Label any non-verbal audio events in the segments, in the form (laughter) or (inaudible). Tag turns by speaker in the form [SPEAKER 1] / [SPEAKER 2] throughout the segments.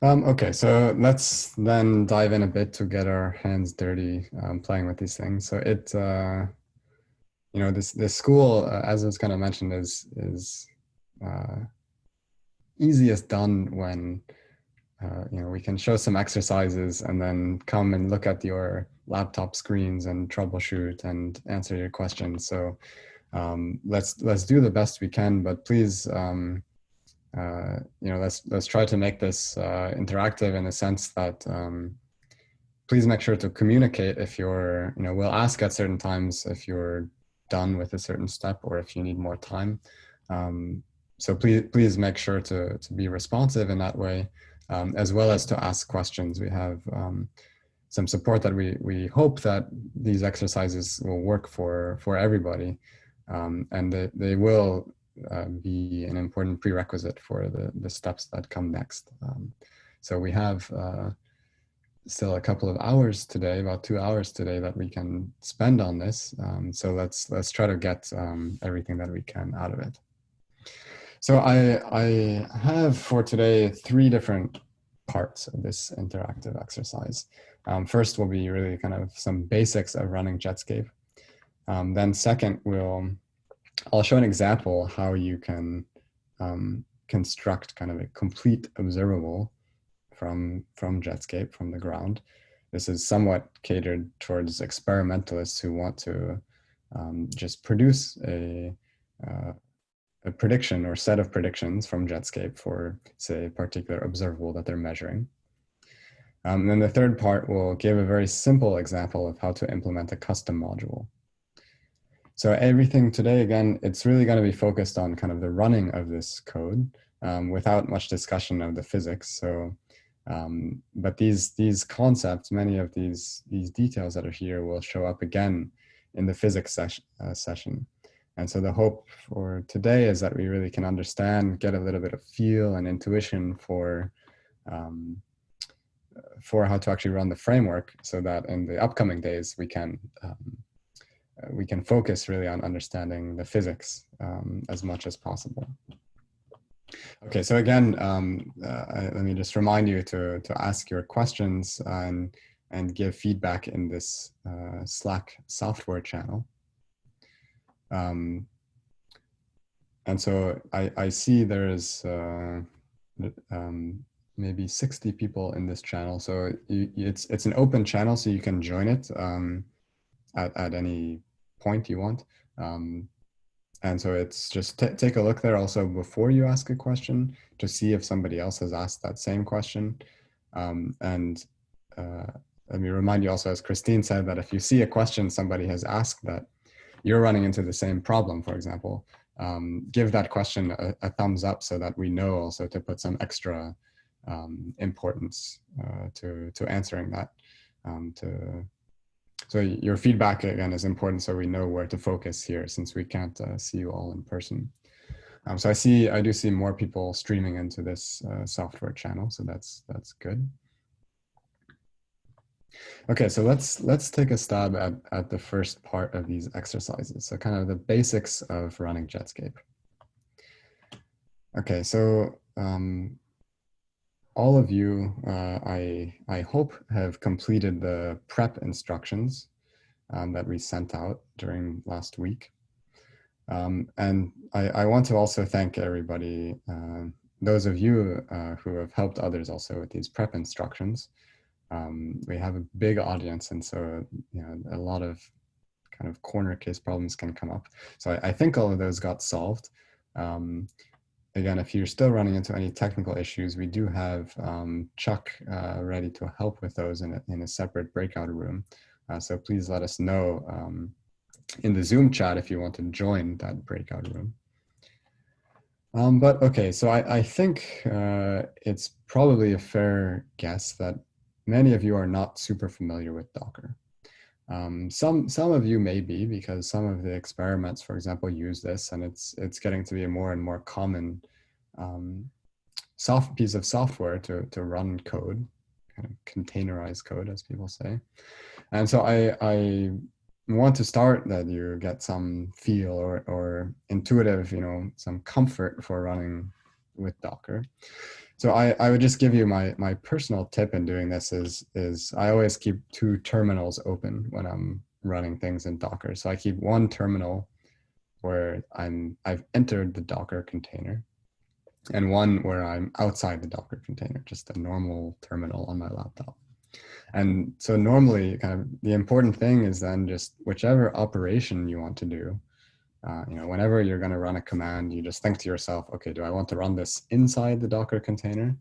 [SPEAKER 1] Um, okay, so let's then dive in a bit to get our hands dirty um, playing with these things. So it, uh, you know, this this school, uh, as was kind of mentioned, is is uh, easiest done when uh, you know we can show some exercises and then come and look at your laptop screens and troubleshoot and answer your questions. So um, let's let's do the best we can, but please. Um, uh, you know, let's let's try to make this uh, interactive in the sense that um, please make sure to communicate if you're, you know, we'll ask at certain times if you're done with a certain step or if you need more time. Um, so please please make sure to to be responsive in that way, um, as well as to ask questions. We have um, some support that we we hope that these exercises will work for for everybody, um, and they, they will uh, be an important prerequisite for the, the steps that come next. Um, so we have uh, still a couple of hours today, about two hours today that we can spend on this. Um, so let's let's try to get um, everything that we can out of it. So I, I have for today three different parts of this interactive exercise. Um, first will be really kind of some basics of running Jetscape. Um, then second, we'll I'll show an example how you can um, construct kind of a complete observable from, from Jetscape, from the ground. This is somewhat catered towards experimentalists who want to um, just produce a, uh, a prediction or set of predictions from Jetscape for, say, a particular observable that they're measuring. Um, and then the third part will give a very simple example of how to implement a custom module. So everything today, again, it's really going to be focused on kind of the running of this code um, without much discussion of the physics. So, um, but these these concepts, many of these these details that are here will show up again in the physics ses uh, session. And so the hope for today is that we really can understand, get a little bit of feel and intuition for um, for how to actually run the framework so that in the upcoming days we can um, we can focus really on understanding the physics um, as much as possible. Okay, so again, um, uh, let me just remind you to, to ask your questions and, and give feedback in this uh, Slack software channel. Um, and so I, I see there is uh, um, maybe 60 people in this channel. So it's, it's an open channel, so you can join it um, at, at any point you want. Um, and so it's just take a look there also before you ask a question to see if somebody else has asked that same question. Um, and uh, let me remind you also, as Christine said, that if you see a question somebody has asked that you're running into the same problem, for example, um, give that question a, a, thumbs up so that we know also to put some extra um, importance uh, to, to answering that um, to so your feedback again is important so we know where to focus here since we can't uh, see you all in person. Um, so I see, I do see more people streaming into this uh, software channel, so that's that's good. Okay, so let's let's take a stab at, at the first part of these exercises. So kind of the basics of running Jetscape. Okay, so um, all of you, uh, I, I hope, have completed the prep instructions um, that we sent out during last week. Um, and I, I, want to also thank everybody, uh, those of you uh, who have helped others also with these prep instructions. Um, we have a big audience and so you know, a lot of kind of corner case problems can come up. So I, I think all of those got solved. Um, again, if you're still running into any technical issues, we do have um, Chuck uh, ready to help with those in a, in a separate breakout room. Uh, so please let us know um, in the Zoom chat if you want to join that breakout room. Um, but okay, so I, I think uh, it's probably a fair guess that many of you are not super familiar with Docker. Um, some some of you may be because some of the experiments, for example, use this, and it's it's getting to be a more and more common um, soft piece of software to to run code, kind of containerized code, as people say. And so I I want to start that you get some feel or or intuitive, you know, some comfort for running with Docker. So I, I would just give you my, my personal tip in doing this is, is I always keep two terminals open when I'm running things in Docker. So I keep one terminal where I'm, I've entered the Docker container and one where I'm outside the Docker container, just a normal terminal on my laptop. And so normally kind of the important thing is then just whichever operation you want to do, uh, you know, whenever you're going to run a command, you just think to yourself, okay, do I want to run this inside the Docker container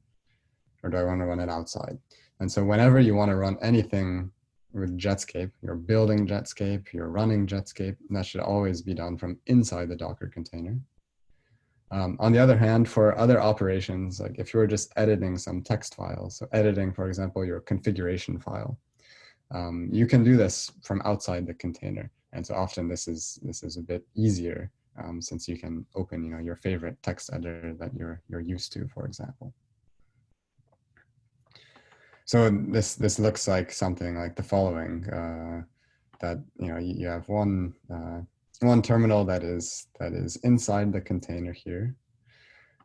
[SPEAKER 1] or do I want to run it outside? And so whenever you want to run anything with Jetscape, you're building Jetscape, you're running Jetscape, that should always be done from inside the Docker container. Um, on the other hand, for other operations, like if you're just editing some text files, so editing, for example, your configuration file, um, you can do this from outside the container. And so often this is this is a bit easier um, since you can open, you know, your favorite text editor that you're you're used to, for example. So this this looks like something like the following: uh, that you know you, have one uh, one terminal that is that is inside the container here.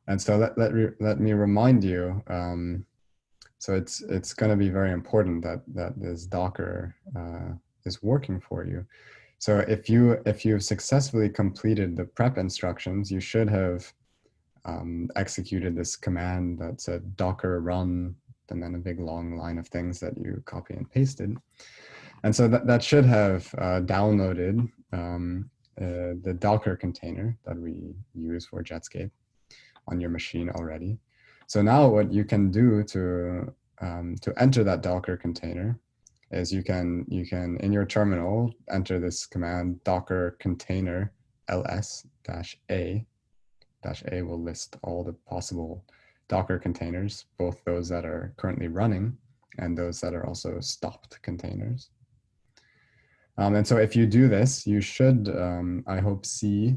[SPEAKER 1] And so let, let, let me remind you, um, so it's it's going to be very important that that this Docker uh, is working for you. So if you if you've successfully completed the prep instructions, you should have um, executed this command that said Docker run and then a big long line of things that you copy and pasted. And so that, that should have uh, downloaded um, uh, the Docker container that we use for Jetscape on your machine already. So now what you can do to um, to enter that Docker container is you can you can in your terminal enter this command Docker container ls dash a dash a will list all the possible Docker containers, both those that are currently running and those that are also stopped containers. Um, and so if you do this, you should, um, I hope, see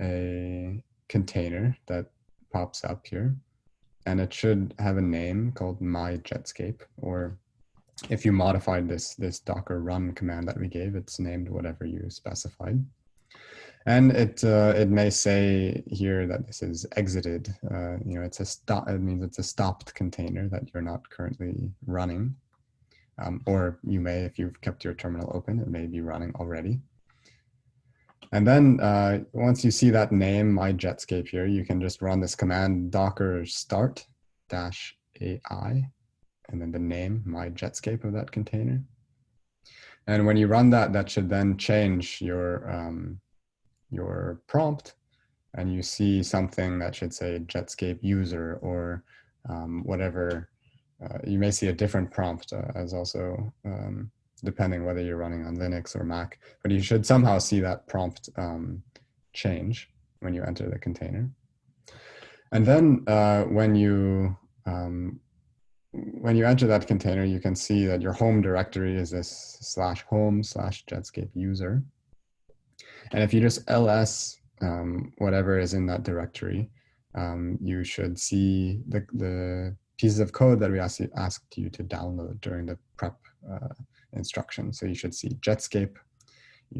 [SPEAKER 1] a container that pops up here. And it should have a name called my Jetscape, or if you modified this, this docker run command that we gave, it's named whatever you specified. And it uh, it may say here that this is exited. Uh, you know, it's a stop. It means it's a stopped container that you're not currently running. Um, or you may, if you've kept your terminal open, it may be running already. And then uh, once you see that name, my Jetscape here, you can just run this command docker start dash AI, and then the name, my Jetscape of that container. And when you run that, that should then change your, um, your prompt and you see something that should say Jetscape user or um, whatever uh, you may see a different prompt uh, as also um, depending whether you're running on Linux or Mac, but you should somehow see that prompt um, change when you enter the container. And then uh, when you um, when you enter that container, you can see that your home directory is this slash home slash Jetscape user. And if you just ls um, whatever is in that directory, um, you should see the, the pieces of code that we asked you, asked you to download during the prep uh, instruction. So you should see Jetscape.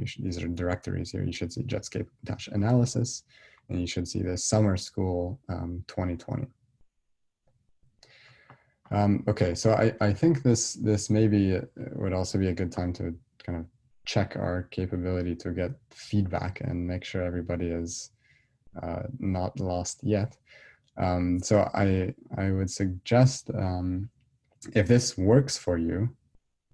[SPEAKER 1] Should, these are directories here. You should see Jetscape dash analysis, and you should see the summer school um, 2020. Um, okay, so I, I think this this maybe uh, would also be a good time to kind of check our capability to get feedback and make sure everybody is uh, not lost yet. Um, so I, I would suggest um, if this works for you,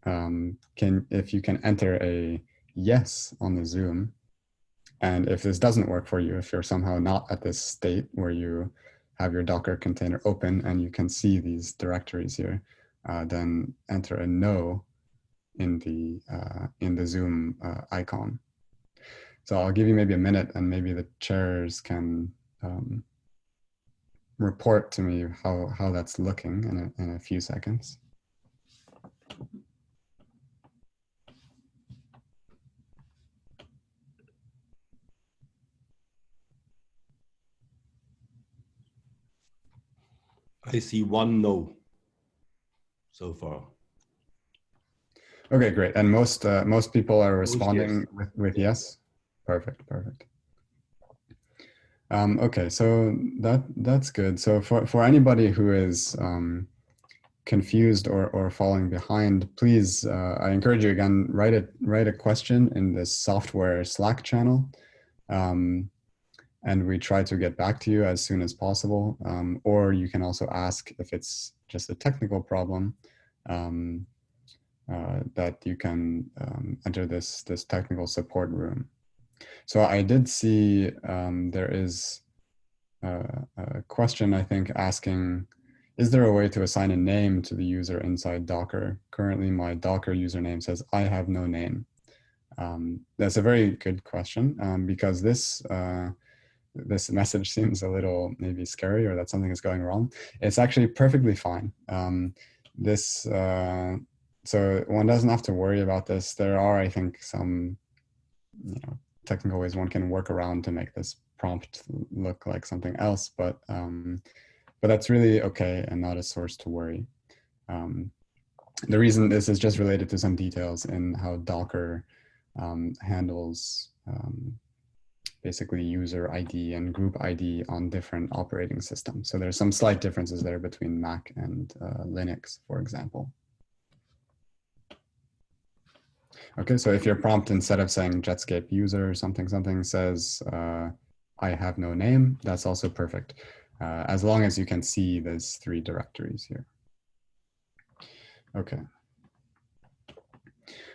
[SPEAKER 1] um, can if you can enter a yes on the Zoom, and if this doesn't work for you, if you're somehow not at this state where you have your Docker container open and you can see these directories here, uh, then enter a no in the uh, in the Zoom uh, icon. So I'll give you maybe a minute, and maybe the chairs can um, report to me how, how that's looking in a, in a few seconds.
[SPEAKER 2] I see one no so far.
[SPEAKER 1] Okay, great. And most uh, most people are responding yes. with, with yes. Perfect, perfect. Um, okay, so that that's good. So for, for anybody who is um, confused or, or falling behind, please, uh, I encourage you again, write a, write a question in this software Slack channel. Um, and we try to get back to you as soon as possible. Um, or you can also ask if it's just a technical problem um, uh, that you can um, enter this, this technical support room. So I did see um, there is a, a, question, I think, asking, is there a way to assign a name to the user inside Docker? Currently, my Docker username says, I have no name. Um, that's a very good question um, because this uh, this message seems a little maybe scary or that something is going wrong. It's actually perfectly fine. Um, this uh, so one doesn't have to worry about this. There are, I think, some you know technical ways one can work around to make this prompt look like something else, but um, but that's really okay and not a source to worry. Um, the reason this is just related to some details in how Docker um, handles um, basically user ID and group ID on different operating systems. So there's some slight differences there between Mac and uh, Linux, for example. Okay, so if your prompt instead of saying Jetscape user something something says uh, I have no name, that's also perfect. Uh, as long as you can see those three directories here. Okay.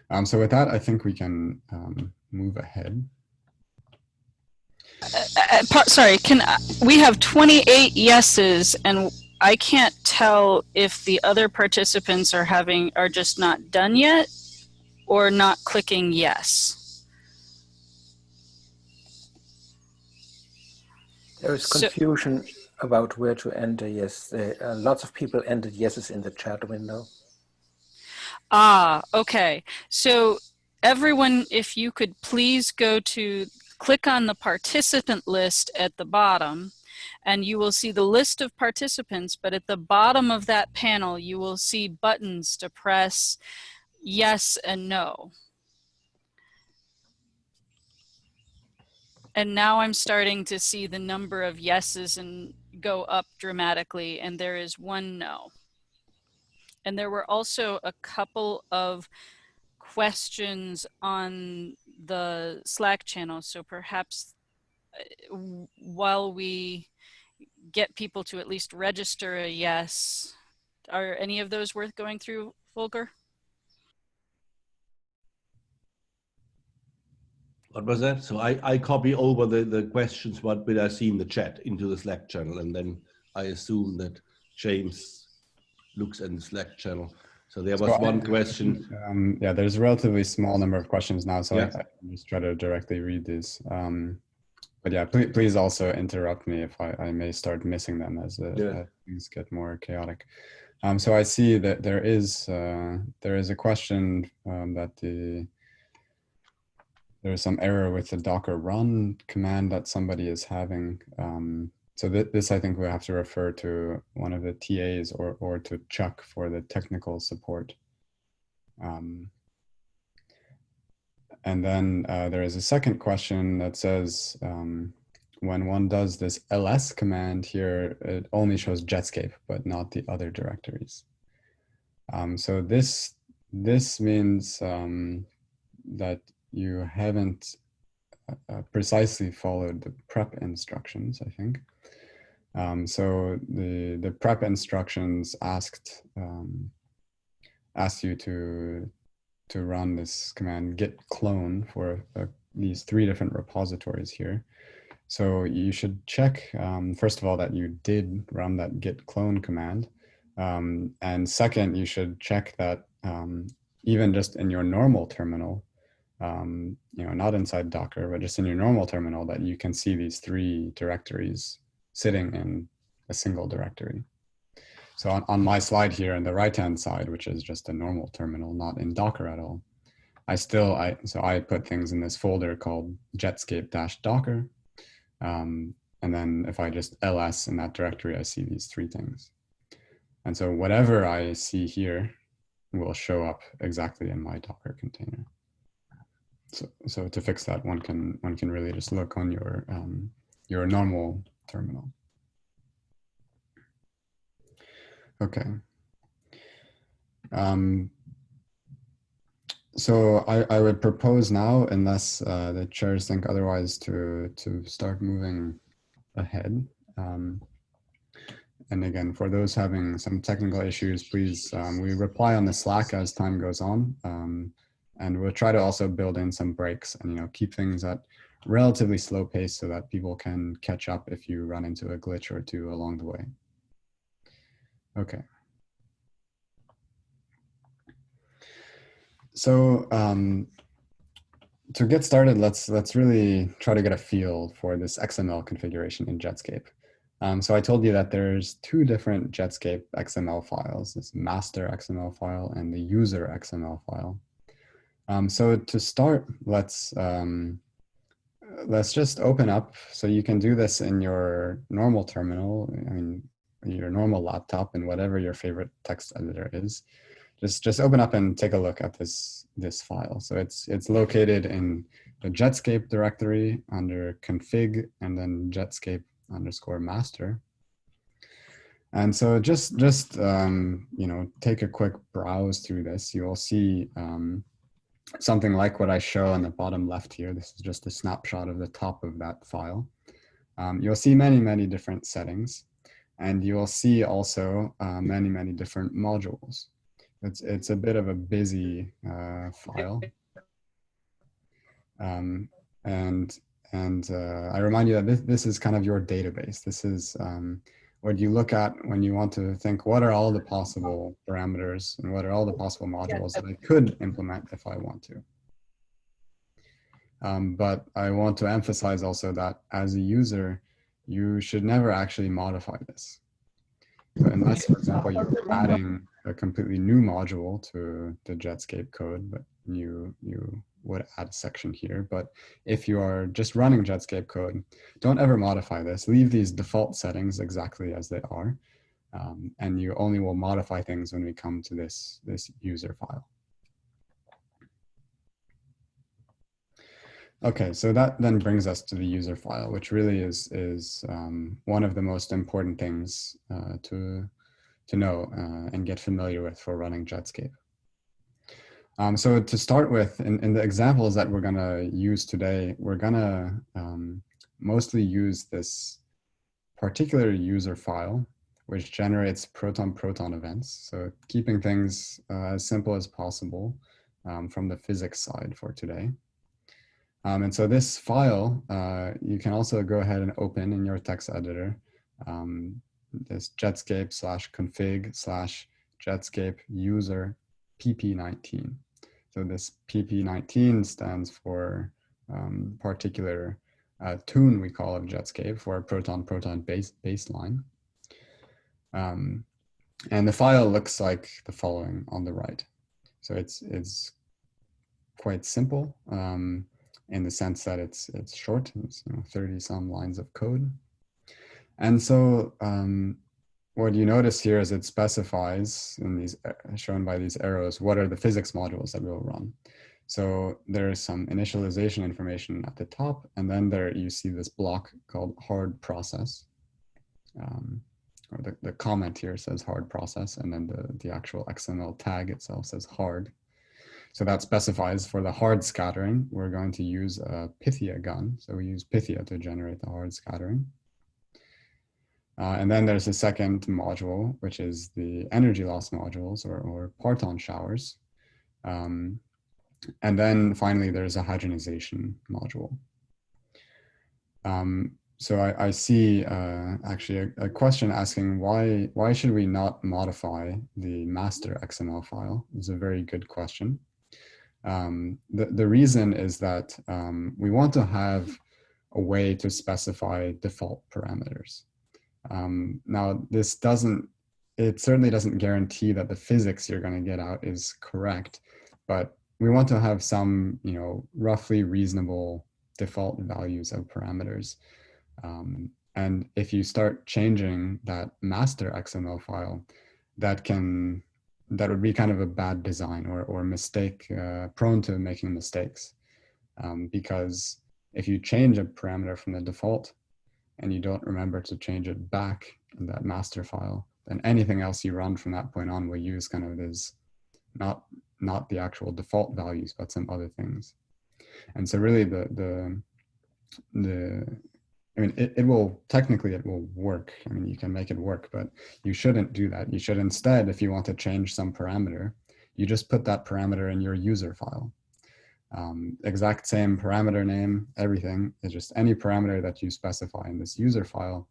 [SPEAKER 1] Um, so with that, I think we can um, move ahead.
[SPEAKER 3] Uh, uh sorry, can uh, we have 28 yeses and I can't tell if the other participants are having are just not done yet or not clicking yes.
[SPEAKER 4] There is confusion so, about where to enter yes. Uh, lots of people entered yeses in the chat window.
[SPEAKER 3] Ah, okay. So everyone, if you could please go to click on the participant list at the bottom and you will see the list of participants, but at the bottom of that panel, you will see buttons to press yes and no. And now I'm starting to see the number of yeses and go up dramatically and there is one no. And there were also a couple of questions on the Slack channel. So perhaps uh, while we get people to at least register a yes, are any of those worth going through, Volker?
[SPEAKER 2] What was that? So I, I copy over the, the questions what did I see in the chat into the Slack channel and then I assume that James looks in the Slack channel. So there was so one I, question.
[SPEAKER 1] Um, yeah, there's a relatively small number of questions now, so yeah. I, I just try to directly read these. Um, but yeah, please, please also interrupt me if I, I may start missing them as, uh, yeah. as things get more chaotic. Um, so I see that there is uh, there is a question um, that the there's some error with the docker run command that somebody is having. So th this, I think we have to refer to one of the TAs or, or to Chuck for the technical support. Um, and then uh, there is a second question that says, um, when one does this ls command here, it only shows Jetscape, but not the other directories. Um, so this, this means um, that you haven't uh, precisely followed the prep instructions, I think. Um, so the, the prep instructions asked, um, asked you to, to run this command git clone for uh, these three different repositories here. So you should check, um, first of all, that you did run that git clone command. Um, and second, you should check that um, even just in your normal terminal, um, you know, not inside Docker, but just in your normal terminal that you can see these three directories sitting in a single directory. So on, on my slide here on the right-hand side, which is just a normal terminal, not in Docker at all, I still, I so I put things in this folder called jetscape-docker. Um, and then if I just ls in that directory, I see these three things. And so whatever I see here will show up exactly in my Docker container. So, so to fix that, one can one can really just look on your um, your normal terminal. Okay. Um, so I, I would propose now, unless uh, the chairs think otherwise, to to start moving ahead. Um, and again, for those having some technical issues, please, um, we reply on the Slack as time goes on. Um, and we'll try to also build in some breaks and, you know, keep things at relatively slow pace so that people can catch up if you run into a glitch or two along the way. Okay. So um, to get started, let's let's really try to get a feel for this XML configuration in Jetscape. Um, so I told you that there's two different Jetscape XML files, this master XML file and the user XML file. Um, so to start, let's um, let's just open up. So you can do this in your normal terminal, I mean, your normal laptop and whatever your favorite text editor is. Just just open up and take a look at this this file. So it's it's located in the Jetscape directory under config and then Jetscape underscore master. And so just, just um, you know, take a quick browse through this. You will see um, something like what I show on the bottom left here. This is just a snapshot of the top of that file. Um, you'll see many, many different settings. And you will see also uh, many, many different modules. It's, it's a bit of a busy uh, file. Um, and and uh, I remind you that this, this is kind of your database. This is um, what you look at when you want to think, what are all the possible parameters and what are all the possible modules that I could implement if I want to. Um, but I want to emphasize also that as a user, you should never actually modify this. So unless, for example, you're adding a completely new module to the Jetscape code, but you, you would add section here. But if you are just running Jetscape code, don't ever modify this. Leave these default settings exactly as they are. Um, and you only will modify things when we come to this, this user file. Okay, so that then brings us to the user file, which really is, is um, one of the most important things uh, to, to know uh, and get familiar with for running Jetscape. Um, so to start with, in, in, the examples that we're going to use today, we're going to um, mostly use this particular user file, which generates proton-proton events. So keeping things uh, as simple as possible um, from the physics side for today. Um, and so this file, uh, you can also go ahead and open in your text editor, um, this jetscape slash config slash jetscape user PP19. So this PP19 stands for um, particular uh, tune we call of Jetscape for proton-proton base baseline. Um, and the file looks like the following on the right. So it's it's quite simple um, in the sense that it's it's short. It's you know, 30 some lines of code. And so um, what you notice here is it specifies in these uh, shown by these arrows, what are the physics modules that we'll run. So there is some initialization information at the top, and then there you see this block called hard process. Um, or the, the comment here says hard process, and then the, the actual XML tag itself says hard. So that specifies for the hard scattering, we're going to use a Pythia gun. So we use Pythia to generate the hard scattering. Uh, and then there's a second module, which is the energy loss modules or, or parton showers. Um, and then finally, there's a hadronization module. Um, so I, I see uh, actually a, a, question asking why, why should we not modify the master XML file? It's a very good question. Um, the, the reason is that um, we want to have a way to specify default parameters. Um, now, this doesn't, it certainly doesn't guarantee that the physics you're going to get out is correct, but we want to have some, you know, roughly reasonable default values of parameters. Um, and if you start changing that master XML file, that can, that would be kind of a bad design or, or mistake, uh, prone to making mistakes. Um, because if you change a parameter from the default, and you don't remember to change it back in that master file, then anything else you run from that point on will use kind of this, not, not the actual default values, but some other things. And so really the, the, the I mean, it, it will, technically it will work. I mean, you can make it work, but you shouldn't do that. You should instead, if you want to change some parameter, you just put that parameter in your user file. Um, exact same parameter name, everything is just any parameter that you specify in this user file,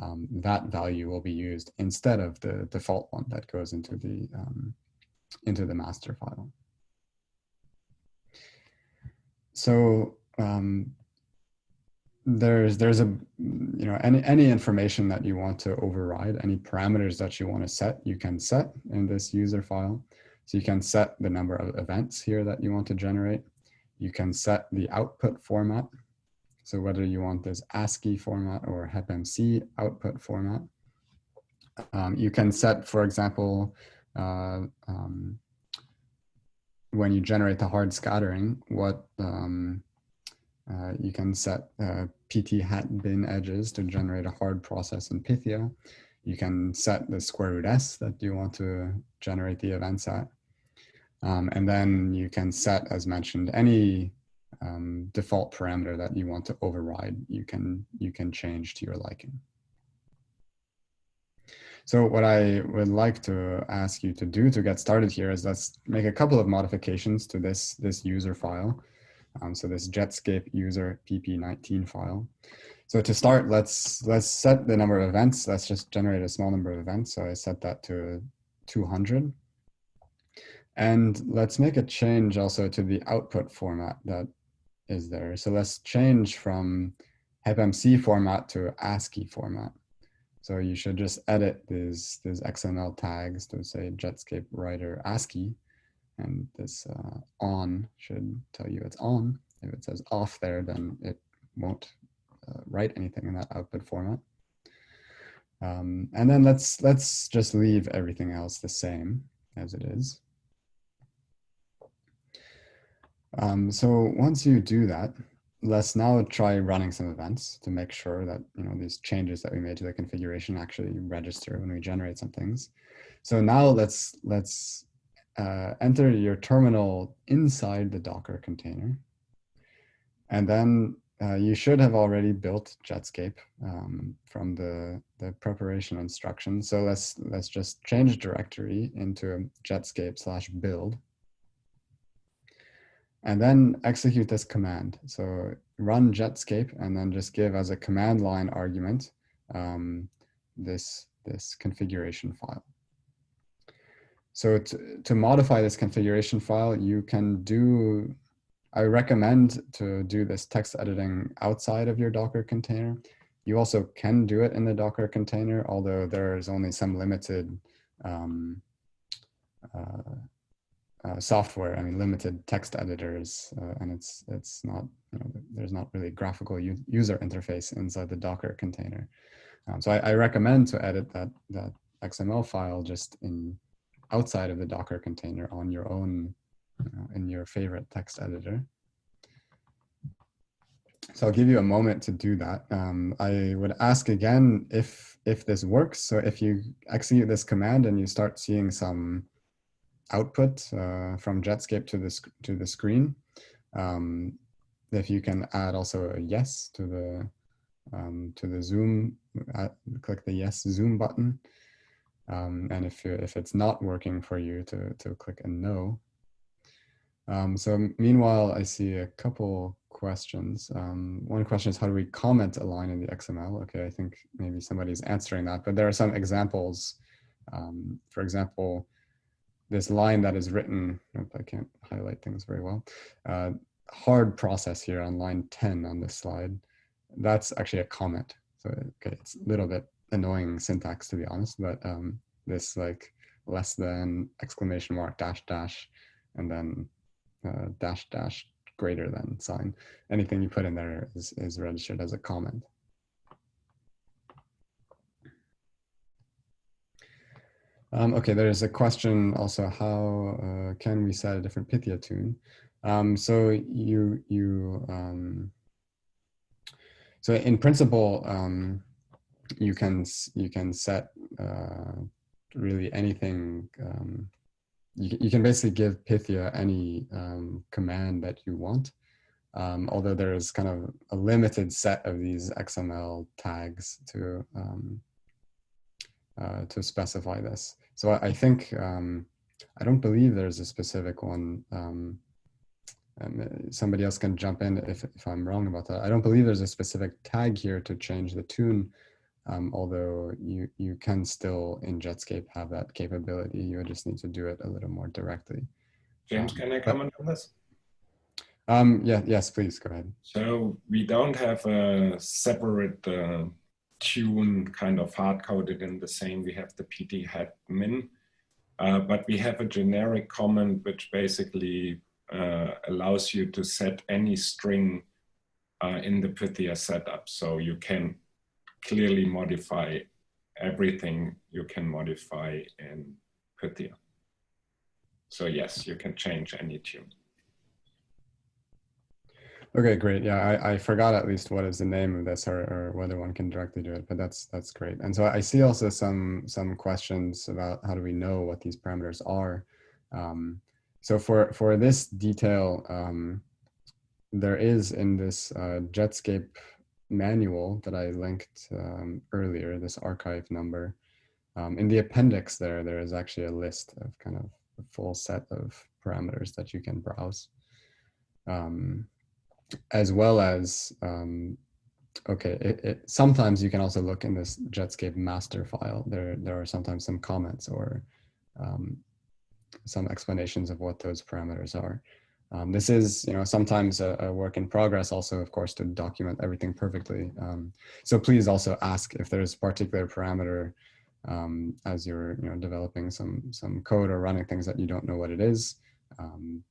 [SPEAKER 1] um, that value will be used instead of the default one that goes into the, um, into the master file. So um, there's there's a you know any any information that you want to override any parameters that you want to set you can set in this user file so you can set the number of events here that you want to generate you can set the output format so whether you want this ASCII format or HepMC output format um, you can set for example uh, um, when you generate the hard scattering what um, uh, you can set uh, PT hat bin edges to generate a hard process in Pythia. You can set the square root S that you want to generate the events at. Um, and then you can set, as mentioned, any um, default parameter that you want to override, you can, you can change to your liking. So what I would like to ask you to do to get started here is let's make a couple of modifications to this, this user file. Um, so this Jetscape user pp19 file. So to start, let's let's set the number of events. Let's just generate a small number of events. So I set that to 200. And let's make a change also to the output format that is there. So let's change from HepMC format to ASCII format. So you should just edit these, these XML tags to say Jetscape writer ASCII and this uh, on should tell you it's on. If it says off there, then it won't uh, write anything in that output format. Um, and then let's let's just leave everything else the same as it is. Um, so once you do that, let's now try running some events to make sure that you know these changes that we made to the configuration actually register when we generate some things. So now let's let's uh, enter your terminal inside the Docker container. And then uh, you should have already built Jetscape um, from the, the preparation instructions. So let's, let's just change directory into Jetscape slash build. And then execute this command. So run Jetscape and then just give as a command line argument um, this, this configuration file. So to, to modify this configuration file, you can do, I recommend to do this text editing outside of your Docker container. You also can do it in the Docker container, although there's only some limited um, uh, uh, software, I mean, limited text editors, uh, and it's it's not, you know, there's not really graphical user interface inside the Docker container. Um, so I, I, recommend to edit that, that XML file just in outside of the Docker container on your own, know, in your favorite text editor. So I'll give you a moment to do that. Um, I would ask again if if this works. So if you execute this command and you start seeing some output uh, from Jetscape to this to the screen, um, if you can add also a yes to the um, to the zoom, uh, click the yes zoom button. Um, and if, if it's not working for you to, to click a no. Um, so meanwhile, I see a couple questions. Um, one question is how do we comment a line in the XML? Okay, I think maybe somebody's answering that, but there are some examples. Um, for example, this line that is written, I can't highlight things very well. Uh, hard process here on line 10 on this slide. That's actually a comment. So okay, it's a little bit annoying syntax to be honest, but um, this like less than exclamation mark dash dash and then uh, dash dash greater than sign. Anything you put in there is, is registered as a comment. Um, okay, there's a question also, how uh, can we set a different Pythia tune? Um, so you, you um, so in principle, um, you can you can set uh, really anything. Um, you, you can basically give Pythia any um, command that you want, although there is kind of a limited set of these XML tags to uh, to specify this. So I, I think um, I don't believe there's a specific one. Um, um, uh, somebody else can jump in if, if I'm wrong about that. I don't believe there's a specific tag here to change the tune, um, although you, you can still in Jetscape have that capability. You just need to do it a little more directly.
[SPEAKER 5] James,
[SPEAKER 1] Um,
[SPEAKER 5] can I
[SPEAKER 1] but-
[SPEAKER 5] comment on this?
[SPEAKER 1] Um, yeah, yes, please go ahead.
[SPEAKER 5] So we don't have a separate uh, tune kind of hard coded in the same. We have the PT hat min, uh, but we have a generic comment which basically uh, allows you to set any string uh, in the Pythia setup. So you can clearly modify everything you can modify in Pythia. So yes, you can change any tune.
[SPEAKER 1] Okay, great. Yeah, I, I forgot at least what is the name of this or, or whether one can directly do it, but that's that's great. And so I see also some some questions about how do we know what these parameters are. Um, so for for this detail, um, there is in this uh, Jetscape manual that I linked um, earlier, this arXiv number. Um, in the appendix there, there is actually a list of kind of a full set of parameters that you can browse. Um, as well as um, okay it, it, sometimes you can also look in this jetscape master file. There there are sometimes some comments or um, some explanations of what those parameters are. Um, this is you know sometimes a, a, work in progress also of course to document everything perfectly. Um, so please also ask if there's a particular parameter um, as you're you know developing some some code or running things that you don't know what it is. Um,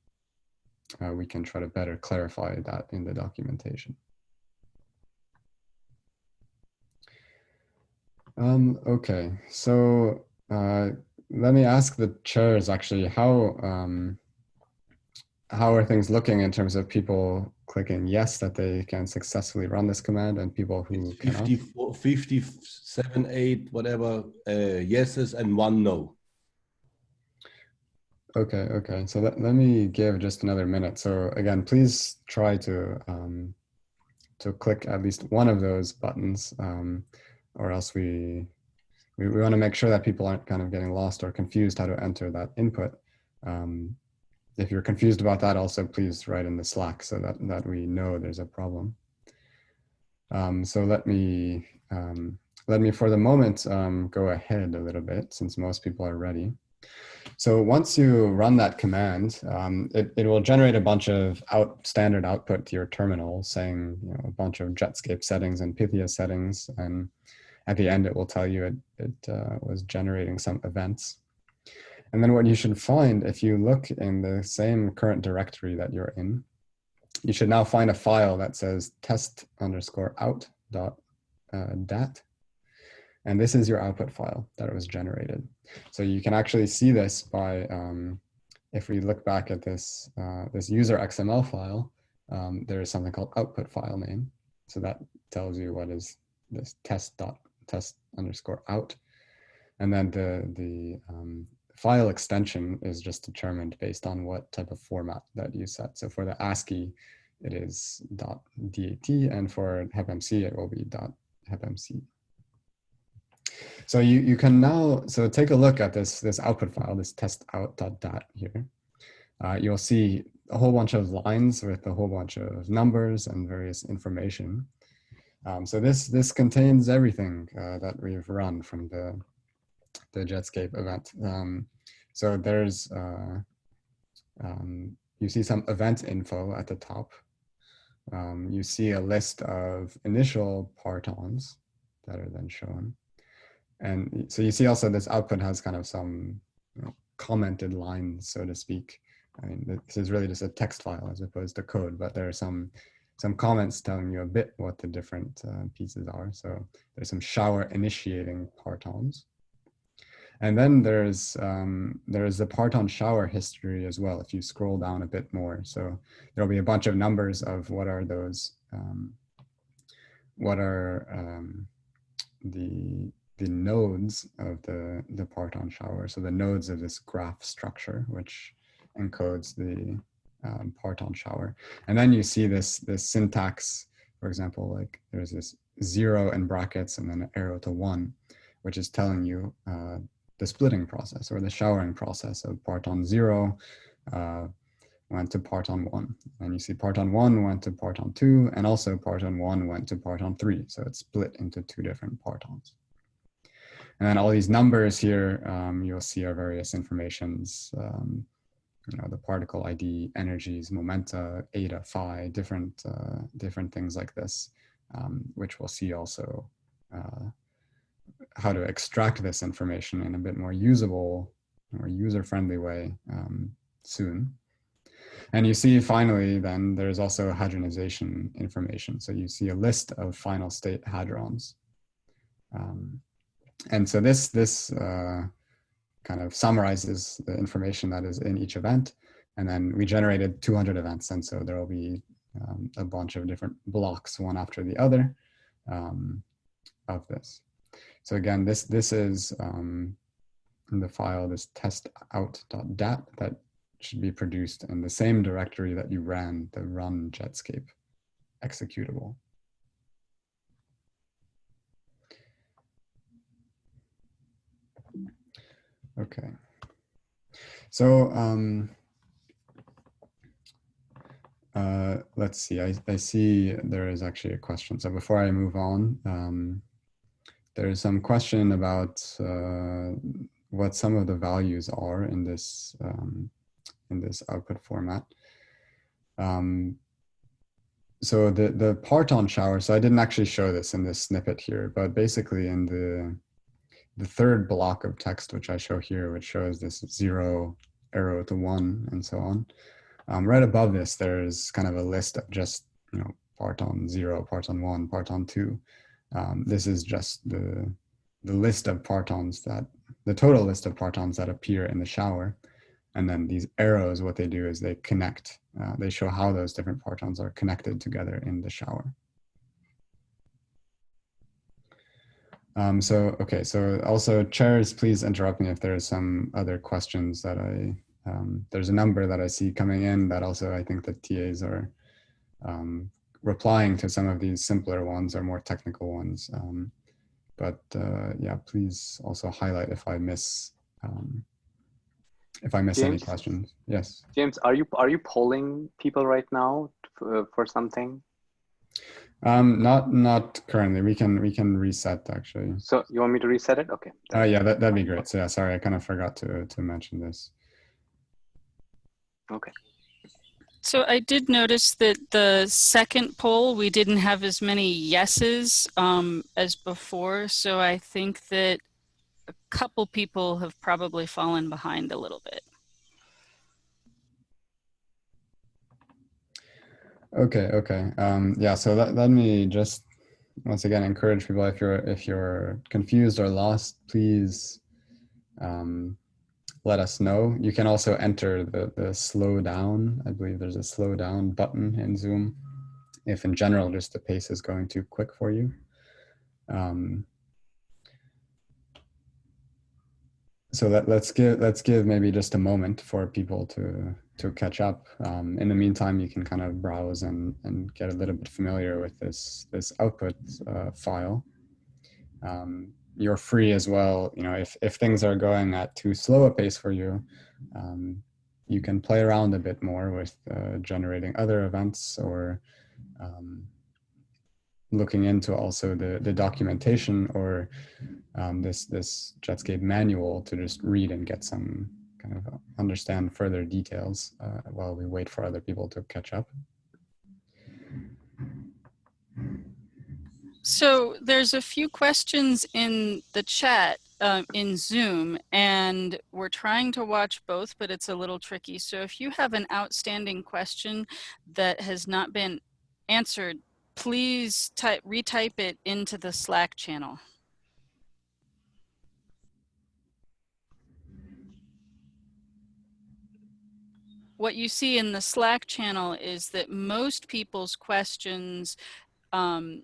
[SPEAKER 1] uh, we can try to better clarify that in the documentation. Um, okay, so uh, let me ask the chairs actually, how, um, how are things looking in terms of people clicking yes that they can successfully run this command and people who
[SPEAKER 2] It's
[SPEAKER 1] cannot?
[SPEAKER 2] 54, 57, 8, whatever, uh, yeses and one no.
[SPEAKER 1] Okay, okay. So let, let me give just another minute. So again, please try to um, to click at least one of those buttons, um, or else we, we we want to make sure that people aren't kind of getting lost or confused how to enter that input. Um, if you're confused about that, also please write in the Slack so that that we know there's a problem. Um, so let me um, let me for the moment um, go ahead a little bit since most people are ready. So once you run that command, um, it, it will generate a bunch of out standard output to your terminal saying you know, a bunch of Jetscape settings and Pythia settings. And at the end, it will tell you it, it uh, was generating some events. And then what you should find if you look in the same current directory that you're in, you should now find a file that says test underscore out dot uh, dat. And this is your output file that was generated. So you can actually see this by, um, if we look back at this, uh, this user XML file, um, there is something called output file name. So that tells you what is this test dot test underscore out. And then the, the um, file extension is just determined based on what type of format that you set. So for the ASCII, it is dot .dat, and for HepMC, it will be dot .hepmc. So you, you can now, so take a look at this, this output file, this test out dot dot here. Uh, you'll see a whole bunch of lines with a whole bunch of numbers and various information. Um, so this, this contains everything uh, that we've run from the, the Jetscape event. Um, so there's, uh, um, you see some event info at the top. Um, you see a list of initial partons that are then shown. And so you see also this output has kind of some you know, commented lines, so to speak. I mean, this is really just a text file as opposed to code, but there are some some comments telling you a bit what the different uh, pieces are. So there's some shower initiating partons. And then there's um, there's the parton shower history as well, if you scroll down a bit more. So there'll be a bunch of numbers of what are those um, what are um, the the nodes of the the parton shower. So the nodes of this graph structure, which encodes the um, parton shower. And then you see this this syntax, for example, like there's this zero in brackets and then an arrow to one, which is telling you uh, the splitting process or the showering process of parton zero uh, went to parton one. And you see parton one went to parton two, and also parton one went to parton three. So it's split into two different partons. And then all these numbers here, um, you'll see our various informations, um, you know, the particle ID, energies, momenta, eta, phi, different, uh, different things like this, um, which we'll see also uh, how to extract this information in a bit more usable or user-friendly way um, soon. And you see finally, then there's also hadronization information. So you see a list of final state hadrons. Um, and so this, this uh, kind of summarizes the information that is in each event. And then we generated 200 events. And so there will be um, a bunch of different blocks, one after the other um, of this. So again, this, this is um, the file, this test out.dat that should be produced in the same directory that you ran the run Jetscape executable. Okay. So um, uh, let's see, I, I see there is actually a question. So before I move on, um, there's some question about uh, what some of the values are in this um, in this output format. Um, so the, the parton shower, so I didn't actually show this in this snippet here, but basically in the, the third block of text, which I show here, which shows this zero arrow to one and so on. Um, right above this, there's kind of a list of just, you know, parton zero, parton one, parton two. Um, this is just the, the list of partons that, the total list of partons that appear in the shower. And then these arrows, what they do is they connect. Uh, they show how those different partons are connected together in the shower. Um, so, okay, so also chairs, please interrupt me if there are some other questions that I, um, there's a number that I see coming in that also I think the TAs are um, replying to some of these simpler ones or more technical ones. Um, but uh, yeah, please also highlight if I miss um, if I miss James, any questions. Yes.
[SPEAKER 6] James, are you are you polling people right now for, for something?
[SPEAKER 1] Um, not not currently. We can we can reset actually.
[SPEAKER 6] So you want me to reset it? Okay.
[SPEAKER 1] Oh uh, yeah, that that'd be great. So yeah, sorry, I kind of forgot to to mention this.
[SPEAKER 6] Okay.
[SPEAKER 3] So I did notice that the second poll, we didn't have as many yeses um, as before. So I think that a couple people have probably fallen behind a little bit.
[SPEAKER 1] Okay, okay. Um, yeah, so let, let me just once again encourage people if you're if you're confused or lost, please um, let us know. You can also enter the, the slow down. I believe there's a slow down button in Zoom if in general just the pace is going too quick for you. Um, so let, let's give let's give maybe just a moment for people to to catch up. Um, in the meantime, you can kind of browse and and get a little bit familiar with this this output uh, file. Um, you're free as well. You know, if if things are going at too slow a pace for you, um, you can play around a bit more with uh, generating other events or um, looking into also the, the documentation or um, this, this Jetscape manual to just read and get some kind of understand further details uh, while we wait for other people to catch up.
[SPEAKER 3] So there's a few questions in the chat uh, in Zoom and we're trying to watch both, but it's a little tricky. So if you have an outstanding question that has not been answered, please type, retype it into the Slack channel. What you see in the Slack channel is that most people's questions um,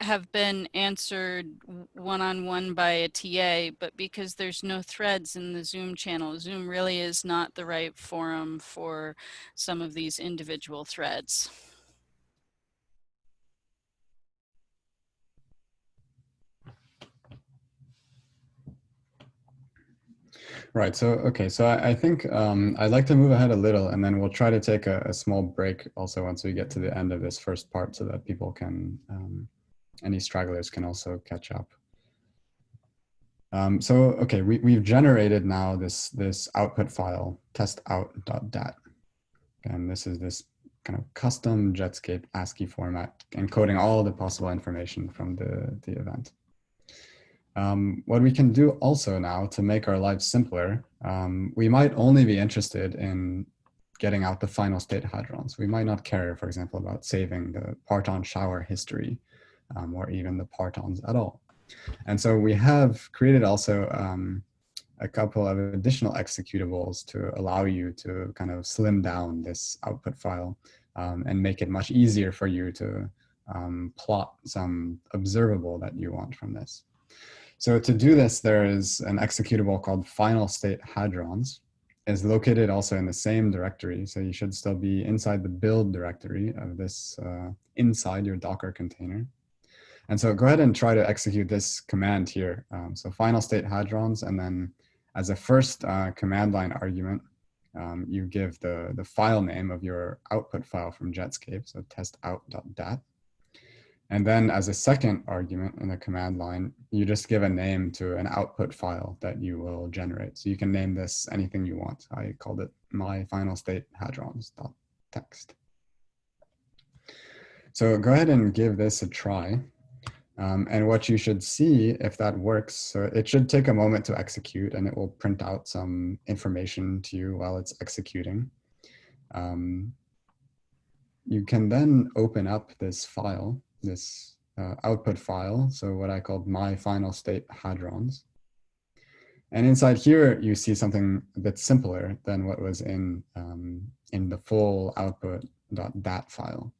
[SPEAKER 3] have been answered one-on-one by a TA, but because there's no threads in the Zoom channel, Zoom really is not the right forum for some of these individual threads.
[SPEAKER 1] Right. So, okay. So I, I think um, I'd like to move ahead a little and then we'll try to take a, a, small break also once we get to the end of this first part so that people can, um, any stragglers can also catch up. Um, so, okay, we, we've generated now this, this output file testout.dat. And this is this kind of custom Jetscape ASCII format encoding all the possible information from the, the event. Um, what we can do also now to make our lives simpler, um, we might only be interested in getting out the final state hadrons. We might not care, for example, about saving the parton shower history um, or even the partons at all. And so we have created also um, a couple of additional executables to allow you to kind of slim down this output file um, and make it much easier for you to um, plot some observable that you want from this. So to do this, there is an executable called final state hadrons is located also in the same directory. So you should still be inside the build directory of this uh, inside your Docker container. And so go ahead and try to execute this command here. Um, so final state hadrons, and then as a first uh, command line argument, um, you give the, the file name of your output file from Jetscape, so test testout.dat. And then as a second argument in the command line, you just give a name to an output file that you will generate. So you can name this anything you want. I called it my final state hadrons.txt. So go ahead and give this a try. Um, and what you should see if that works, so it should take a moment to execute and it will print out some information to you while it's executing. Um, you can then open up this file this uh, output file, so what I called my final state hadrons. And inside here, you see something a bit simpler than what was in, um, in the full output.dat file.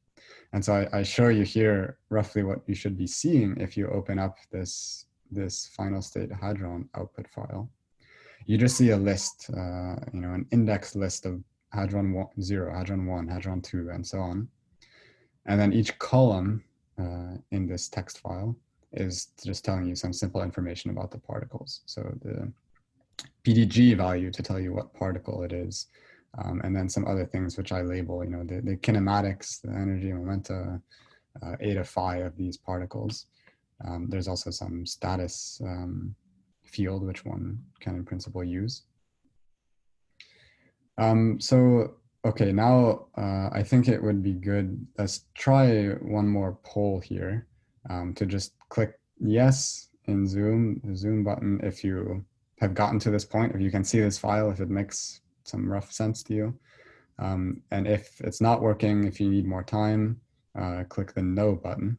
[SPEAKER 1] And so I, I, show you here roughly what you should be seeing if you open up this, this final state hadron output file. You just see a list, uh, you know, an index list of hadron one, 0, hadron 1, hadron 2, and so on. And then each column uh, in this text file is just telling you some simple information about the particles. So the PDG value to tell you what particle it is, um, and then some other things which I label, you know, the, the kinematics, the energy, momenta, uh, eta phi of these particles. Um, there's also some status um, field which one can in principle use. Um, so Okay, now uh, I think it would be good. Let's try one more poll here um, to just click yes in Zoom, the Zoom button if you have gotten to this point, if you can see this file, if it makes some rough sense to you. Um, and if it's not working, if you need more time, uh, click the no button.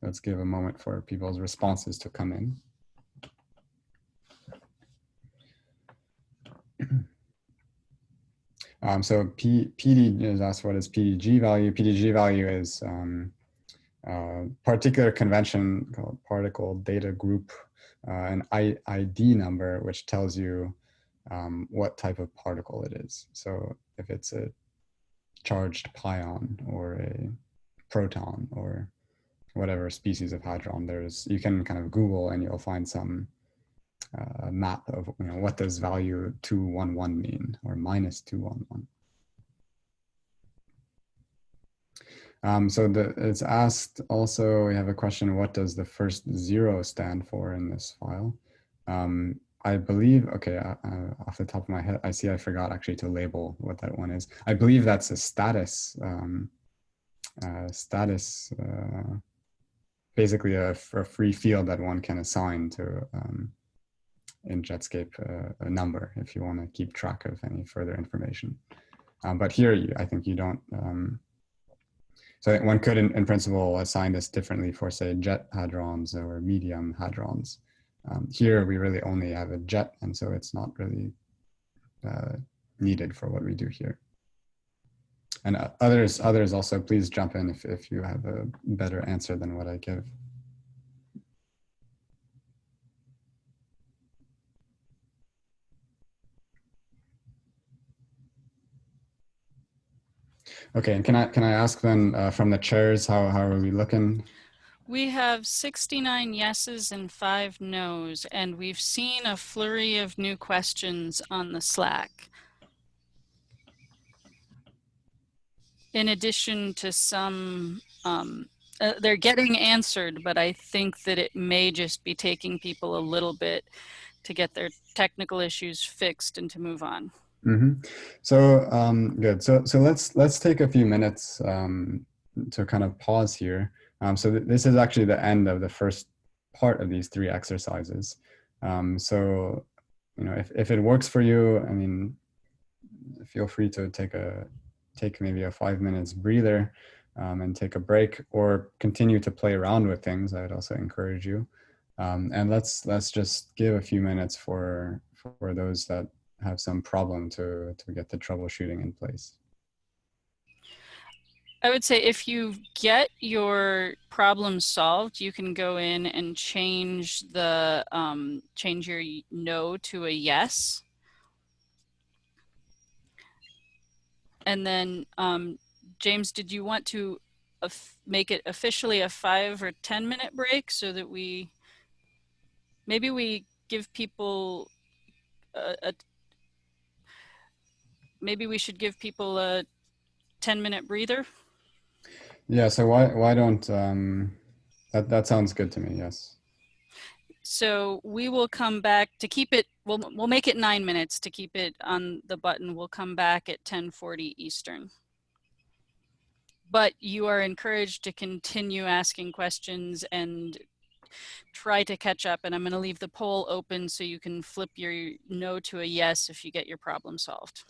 [SPEAKER 1] Let's give a moment for people's responses to come in. (clears throat) Um, so P, PD is asked what is PDG value. PDG value is um, a particular convention called particle data group, uh, an I, ID number, which tells you um, what type of particle it is. So if it's a charged pion or a proton or whatever species of hadron there's, you can kind of Google and you'll find some uh, map of you know what does value 211 mean or minus 211. Um, so the, it's asked also, we have a question, what does the first zero stand for in this file? Um, I believe, okay, uh, uh, off the top of my head, I see I forgot actually to label what that one is. I believe that's a status, um, uh, status, uh, basically a, a, free field that one can assign to um, in Jetscape uh, a number if you want to keep track of any further information. Um, but here, you, I think you don't. Um, so one could, in, in, principle, assign this differently for, say, jet hadrons or medium hadrons. Um, here, we really only have a jet, and so it's not really uh, needed for what we do here. and uh, others others also please jump in if, if you have a better answer than what I give. Okay, and can I can I ask then uh, from the chairs how how are we looking?
[SPEAKER 3] We have 69 yeses and five nos, and we've seen a flurry of new questions on the Slack. In addition to some, um, uh, they're getting answered, but I think that it may just be taking people a little bit to get their technical issues fixed and to move on.
[SPEAKER 1] Hmm So um, good. So so let's let's take a few minutes um, to kind of pause here. Um, so th this is actually the end of the first part of these three exercises. Um, so you know if if it works for you, I mean, feel free to take a take maybe a five minutes breather um, and take a break, or continue to play around with things. I'd also encourage you. Um, and let's let's just give a few minutes for for those that have some problem to to get the troubleshooting in place.
[SPEAKER 3] I would say if you get your problem solved, you can go in and change the um, change your no to a yes. And then, um, James, did you want to make it officially a five or 10 minute break so that we, maybe we give people a, a maybe we should give people a 10 minute breather?
[SPEAKER 1] Yeah. So why why don't um, that that sounds good to me. Yes.
[SPEAKER 3] So we will come back to keep it, we'll, we'll make it nine minutes to keep it on the button. We'll come back at 1040 Eastern. But you are encouraged to continue asking questions and try to catch up. And I'm gonna leave the poll open so you can flip your no to a yes if you get your problem solved.